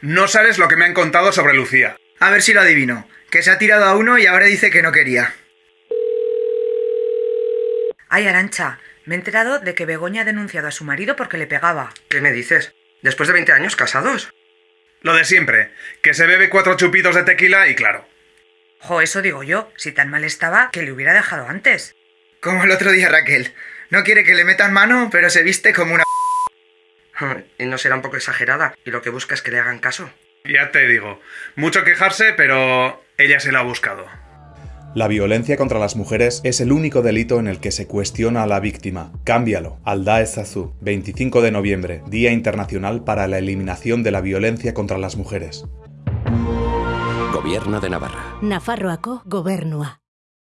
No sabes lo que me han contado sobre Lucía. A ver si lo adivino. Que se ha tirado a uno y ahora dice que no quería. Ay, Arancha, me he enterado de que Begoña ha denunciado a su marido porque le pegaba. ¿Qué me dices? ¿Después de 20 años casados? Lo de siempre, que se bebe cuatro chupitos de tequila y claro. Jo, eso digo yo. Si tan mal estaba, que le hubiera dejado antes. Como el otro día Raquel. No quiere que le metan mano, pero se viste como una... ¿Y no será un poco exagerada? ¿Y lo que busca es que le hagan caso? Ya te digo, mucho quejarse, pero ella se la ha buscado. La violencia contra las mujeres es el único delito en el que se cuestiona a la víctima. Cámbialo. Alda Ezazu, 25 de noviembre, Día Internacional para la Eliminación de la Violencia contra las Mujeres. Gobierno de Navarra. Nafarroako gobernua.